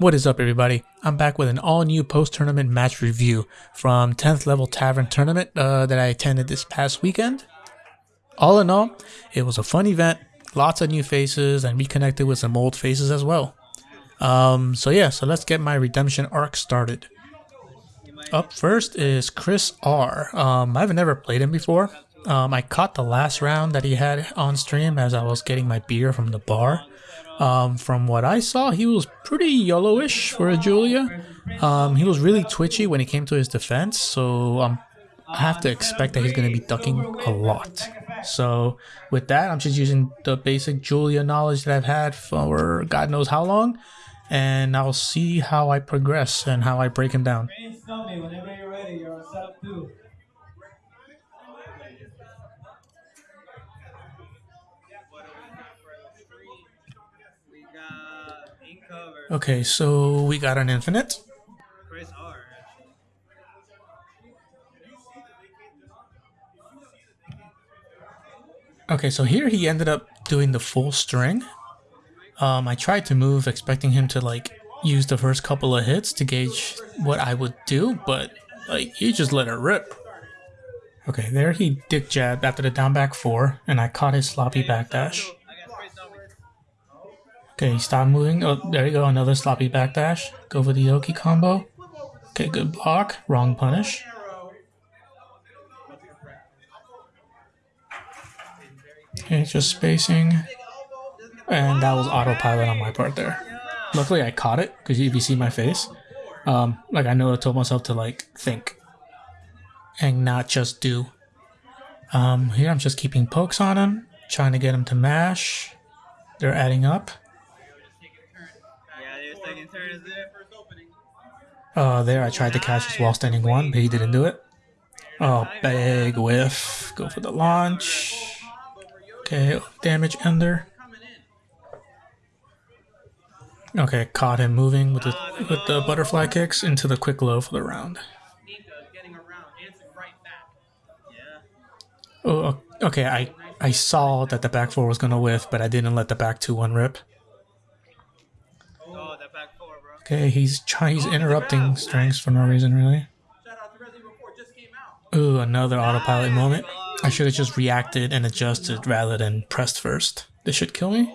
What is up everybody? I'm back with an all new post-tournament match review from 10th level tavern tournament uh, that I attended this past weekend. All in all, it was a fun event, lots of new faces and reconnected with some old faces as well. Um, so yeah, so let's get my redemption arc started. Up first is Chris R. Um, I've never played him before. Um, I caught the last round that he had on stream as I was getting my beer from the bar. Um, from what I saw, he was pretty yellowish for a Julia. Um, he was really twitchy when he came to his defense, so um, I have to expect that he's going to be ducking a lot. So with that, I'm just using the basic Julia knowledge that I've had for God knows how long, and I'll see how I progress and how I break him down. Okay, so we got an infinite. Okay, so here he ended up doing the full string. Um, I tried to move expecting him to like use the first couple of hits to gauge what I would do, but like he just let it rip. Okay, there he dick jabbed after the down back four, and I caught his sloppy backdash. Okay, stop moving. Oh, there you go. Another sloppy backdash. Go for the Yoki combo. Okay, good block. Wrong punish. Okay, just spacing. And that was autopilot on my part there. Luckily I caught it, because if you see my face, um, like I know I told myself to like think and not just do. Um, here I'm just keeping pokes on him, trying to get him to mash. They're adding up. Uh, there I tried to catch his wall standing one, but he didn't do it. Oh, big whiff. Go for the launch. Okay, damage ender. Okay, caught him moving with the with the butterfly kicks into the quick low for the round. Oh, okay. I I saw that the back four was gonna whiff, but I didn't let the back two one rip. Okay, he's trying. He's interrupting strings for no reason, really. Ooh, another autopilot moment. I should have just reacted and adjusted rather than pressed first. This should kill me?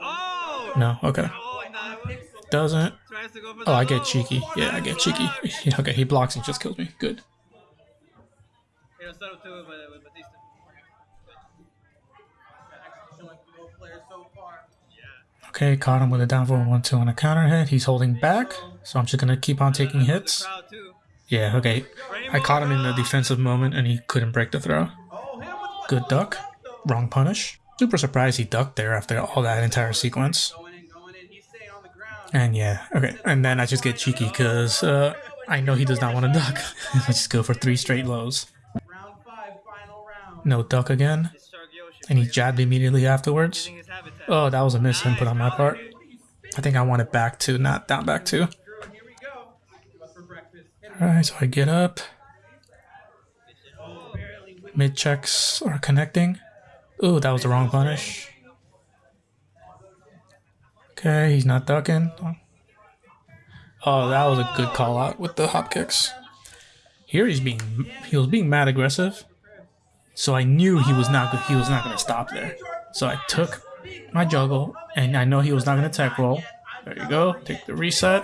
No? Okay. Doesn't. Oh, I get cheeky. Yeah, I get cheeky. okay, he blocks and just kills me. Good. Okay, caught him with a down forward 1-2 on a counter hit. He's holding back, so I'm just going to keep on taking hits. Yeah, okay. I caught him in the defensive moment and he couldn't break the throw. Good duck. Wrong punish. Super surprised he ducked there after all that entire sequence. And yeah, okay. And then I just get cheeky because uh, I know he does not want to duck. I just go for three straight lows. No duck again. And he jabbed immediately afterwards. Oh, that was a miss input on my part. I think I want it back to, not down back to. Alright, so I get up. Mid checks are connecting. Ooh, that was the wrong punish. Okay, he's not ducking. Oh, that was a good call out with the hop kicks. Here he's being he was being mad aggressive. So I knew he was not he was not gonna stop there. So I took my juggle and I know he was not gonna tech roll. There you go. Take the reset.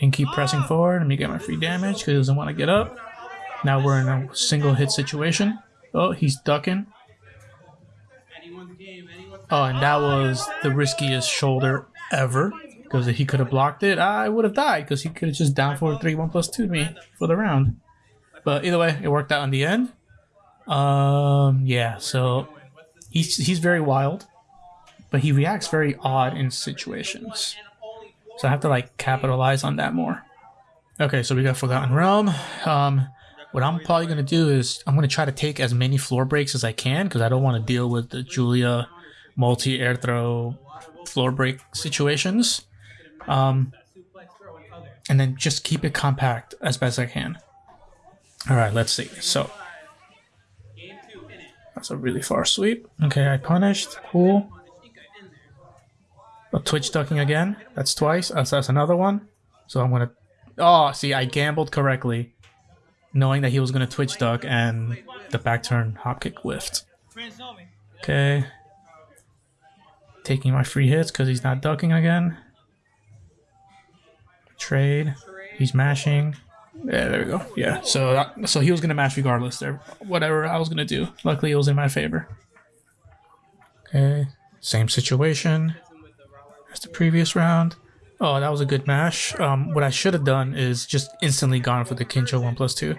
And keep pressing forward. Let me get my free damage because he doesn't want to get up. Now we're in a single hit situation. Oh, he's ducking. Oh, and that was the riskiest shoulder ever. Because if he could have blocked it, I would have died. Because he could have just down for 3 1 plus 2 to me for the round. But either way, it worked out in the end. Um, yeah, so he's, he's very wild. But he reacts very odd in situations. So I have to like capitalize on that more. Okay, so we got Forgotten Realm. Um, what I'm probably going to do is I'm going to try to take as many floor breaks as I can because I don't want to deal with the Julia multi-air throw floor break situations. Um, and then just keep it compact as best I can. All right, let's see. So that's a really far sweep. Okay, I punished. Cool. Oh, twitch ducking again. That's twice. So that's another one. So I'm gonna. Oh, see, I gambled correctly, knowing that he was gonna twitch duck and the back turn hop kick whiffed. Okay. Taking my free hits because he's not ducking again. Trade. He's mashing. Yeah, there we go. Yeah, so that, so he was gonna mash regardless. There, whatever I was gonna do. Luckily, it was in my favor. Okay, same situation as the previous round. Oh, that was a good mash. Um, what I should have done is just instantly gone for the Kincho 1 plus 2.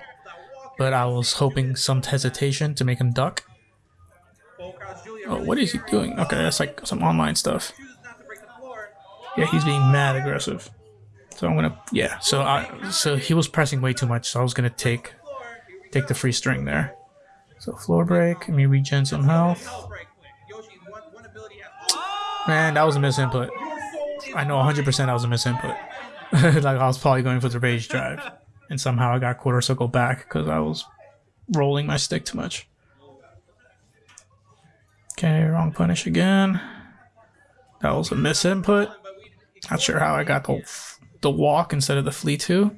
But I was hoping some hesitation to make him duck. Oh, what is he doing? Okay, that's like some online stuff. Yeah, he's being mad aggressive. So I'm gonna, yeah. So I, so he was pressing way too much. So I was gonna take, take the free string there. So floor break. Let me regen some health. Man, that was a misinput. I know 100% that was a misinput. like I was probably going for the rage drive, and somehow I got quarter circle back because I was rolling my stick too much. Okay, wrong punish again. That was a misinput. Not sure how I got the the walk instead of the flee two.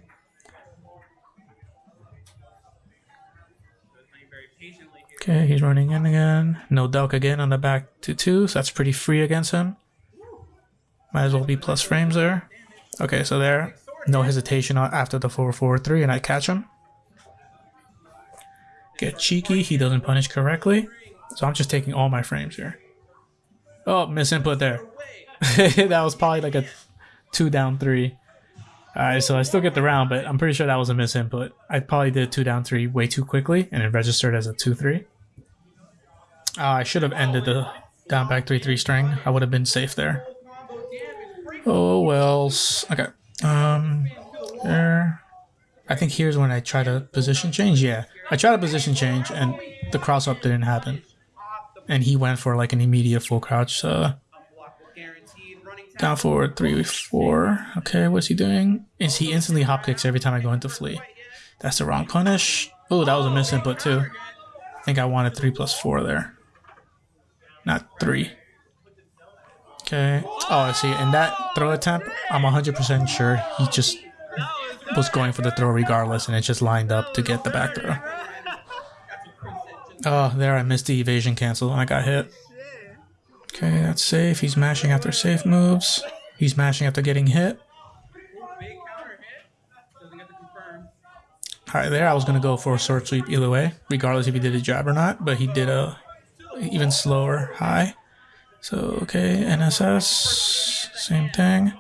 Okay, he's running in again. No duck again on the back to two, so that's pretty free against him. Might as well be plus frames there. Okay, so there, no hesitation after the 4-4-3, and I catch him. Get cheeky, he doesn't punish correctly. So I'm just taking all my frames here. Oh, misinput there. that was probably like a two down three. Alright, so I still get the round, but I'm pretty sure that was a misinput. I probably did two down three way too quickly, and it registered as a 2-3. Uh, I should have ended the down back 3-3 string. I would have been safe there. Oh, well. Okay. Um, there. I think here's when I try to position change. Yeah, I tried to position change, and the cross up didn't happen. And he went for like an immediate full crouch. Uh, down forward, three, four. Okay, what's he doing? Is he instantly hop kicks every time I go into flee? That's the wrong punish. Oh, that was a misinput too. I think I wanted three plus four there. Not three. Okay. Oh, I see. In that throw attempt, I'm 100% sure he just was going for the throw regardless, and it just lined up to get the back throw. Oh, there I missed the evasion cancel and I got hit. Okay, that's safe. He's mashing after safe moves. He's mashing after getting hit. Alright, there I was going to go for a sword sweep either way, regardless if he did a jab or not, but he did a even slower high. So, okay, NSS, same thing.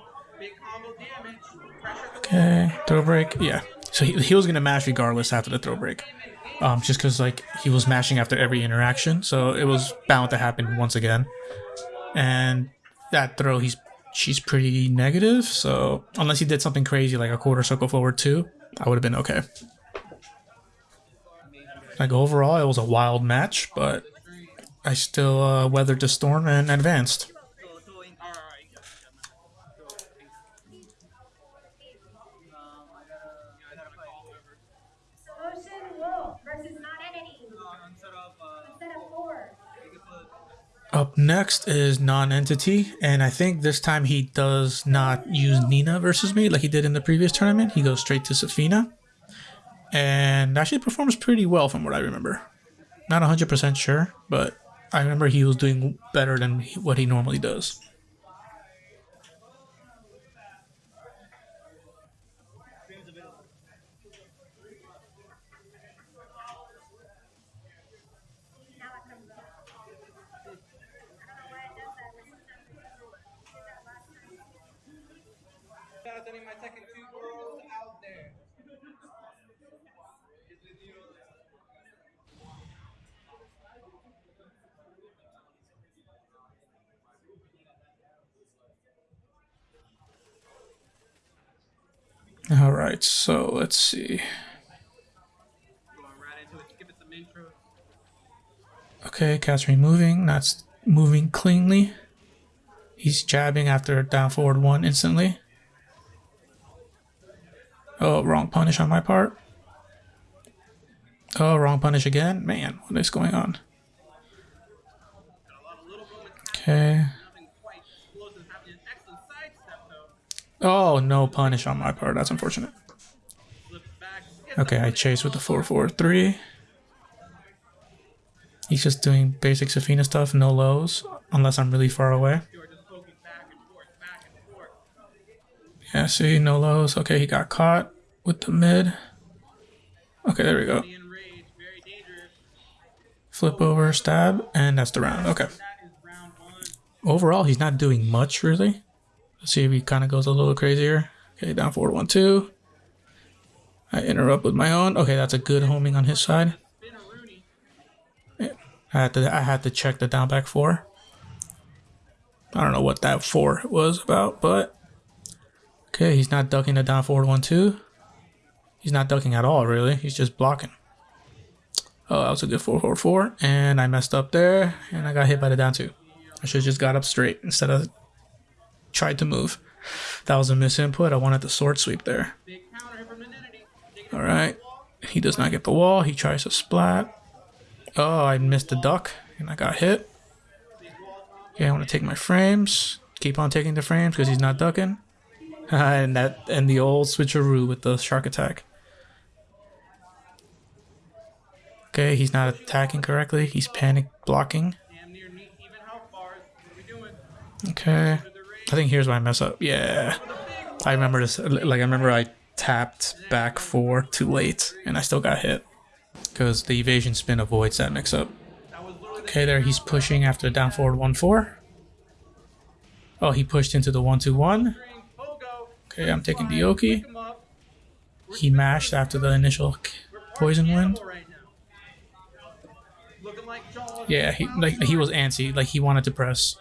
Okay, throw break, yeah. So he, he was going to mash regardless after the throw break. Um, just because like he was mashing after every interaction, so it was bound to happen once again. And that throw, he's she's pretty negative, so unless he did something crazy like a quarter circle forward two, I would have been okay. Like overall, it was a wild match, but I still uh, weathered the storm and advanced. Up next is Non-Entity, and I think this time he does not use Nina versus me like he did in the previous tournament. He goes straight to Zafina, and actually performs pretty well from what I remember. Not 100% sure, but I remember he was doing better than what he normally does. All right, so let's see. Okay, me moving. That's moving cleanly. He's jabbing after down forward one instantly. Oh, wrong punish on my part. Oh, wrong punish again. Man, what is going on? Oh, no punish on my part. That's unfortunate. Okay, I chase with the 4-4-3. He's just doing basic Zafina stuff, no lows, unless I'm really far away. Yeah, see, no lows. Okay, he got caught with the mid. Okay, there we go. Flip over, stab, and that's the round. Okay. Overall, he's not doing much, really. See if he kind of goes a little crazier. Okay, down forward, one, two. I interrupt with my own. Okay, that's a good homing on his side. I had to I had to check the down back four. I don't know what that four was about, but okay, he's not ducking the down forward one two. He's not ducking at all, really. He's just blocking. Oh, that was a good four four four, and I messed up there, and I got hit by the down two. I should have just got up straight instead of tried to move. That was a misinput. I wanted the sword sweep there. All right. He does not get the wall. He tries to splat. Oh, I missed the duck and I got hit. Okay, I want to take my frames. Keep on taking the frames because he's not ducking. and that and the old switcheroo with the shark attack. Okay, he's not attacking correctly. He's panic blocking. Okay. I think here's why I mess up. Yeah. I remember this. Like, I remember I tapped back four too late and I still got hit. Because the evasion spin avoids that mix up. Okay, there he's pushing after down forward 1 4. Oh, he pushed into the 1 2 1. Okay, I'm taking Dioki. He mashed after the initial poison wind. Yeah, he like he was antsy, like he wanted to press.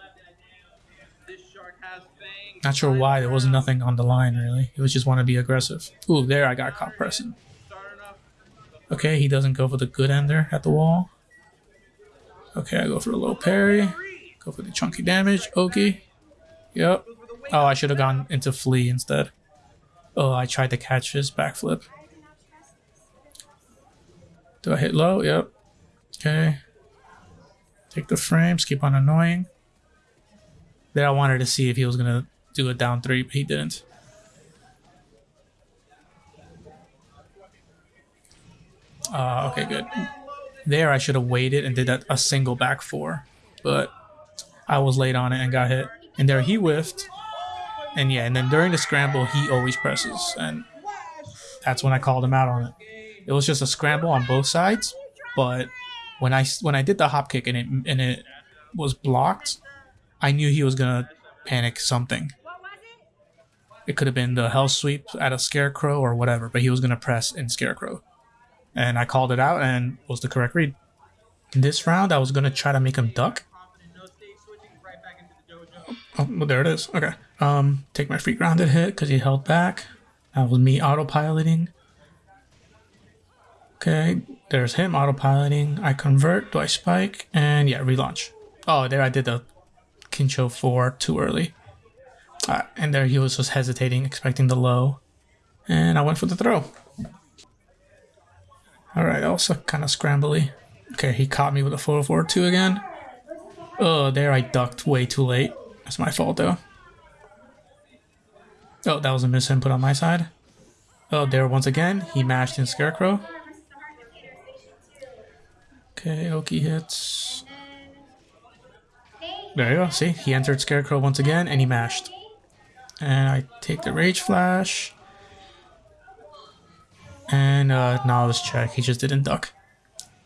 Not sure why. There was nothing on the line, really. He was just want to be aggressive. Ooh, there I got caught pressing. Okay, he doesn't go for the good ender at the wall. Okay, I go for the low parry. Go for the chunky damage. Oki. Yep. Oh, I should have gone into flee instead. Oh, I tried to catch his backflip. Do I hit low? Yep. Okay. Take the frames. Keep on annoying. There I wanted to see if he was going to do a down three, but he didn't. Uh, okay, good. There, I should have waited and did a, a single back four, but I was late on it and got hit. And there, he whiffed. And yeah, and then during the scramble, he always presses, and that's when I called him out on it. It was just a scramble on both sides, but when I when I did the hop kick and it and it was blocked, I knew he was gonna panic something. It could have been the hell sweep at a scarecrow or whatever, but he was gonna press in scarecrow. And I called it out and was the correct read. This round I was gonna try to make him duck. Oh, well, there it is. Okay. Um, take my free grounded hit because he held back. That was me autopiloting. Okay, there's him autopiloting. I convert. Do I spike? And yeah, relaunch. Oh, there I did the Kincho 4 too early. Uh, and there he was just hesitating, expecting the low. And I went for the throw. Alright, also kind of scrambly. Okay, he caught me with a 4-4-2 again. Oh, there I ducked way too late. That's my fault though. Oh, that was a misinput on my side. Oh, there once again, he mashed in Scarecrow. Okay, Oki hits. There you go, see? He entered Scarecrow once again and he mashed. And I take the Rage Flash. And uh, Knowledge check. He just didn't duck.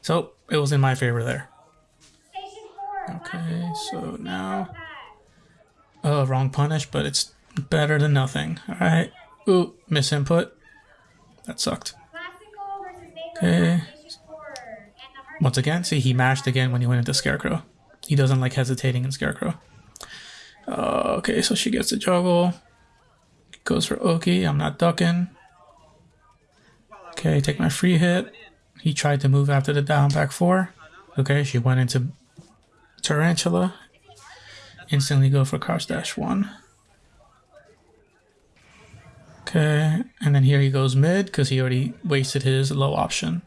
So it was in my favor there. Okay, so now... Oh, wrong punish, but it's better than nothing. Alright. Ooh, misinput. That sucked. Okay. Once again, see, he mashed again when he went into Scarecrow. He doesn't like hesitating in Scarecrow. Uh, okay, so she gets the juggle. Goes for Oki. I'm not ducking. Okay, take my free hit. He tried to move after the down back four. Okay, she went into Tarantula. Instantly go for crouch dash one. Okay, and then here he goes mid because he already wasted his low option.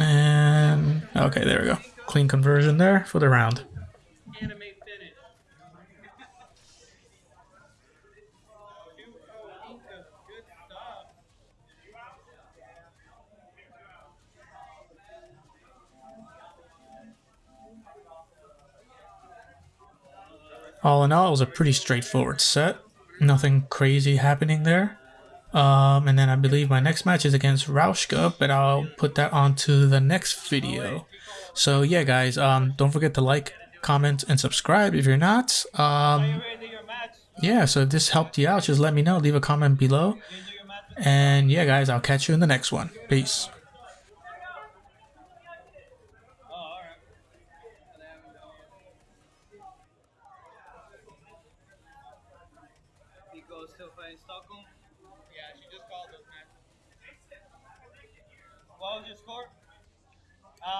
And okay, there we go. Clean conversion there for the round. All in all, it was a pretty straightforward set. Nothing crazy happening there. Um, and then I believe my next match is against Rauschka, but I'll put that onto the next video. So yeah, guys, um, don't forget to like, comment, and subscribe if you're not. Um, yeah, so if this helped you out, just let me know. Leave a comment below. And yeah, guys, I'll catch you in the next one. Peace.